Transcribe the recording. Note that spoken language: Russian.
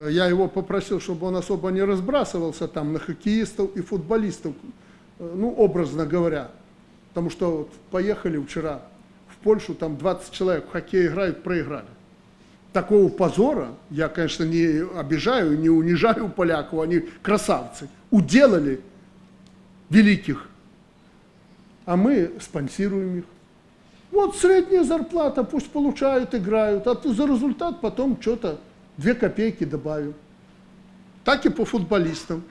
Я его попросил, чтобы он особо не разбрасывался там на хоккеистов и футболистов, э, ну, образно говоря. Потому что вот поехали вчера в Польшу, там 20 человек в хоккей играют, проиграли. Такого позора я, конечно, не обижаю, не унижаю поляков, они красавцы. Уделали великих, а мы спонсируем их. Вот средняя зарплата, пусть получают, играют, а за результат потом что-то, две копейки добавим. Так и по футболистам.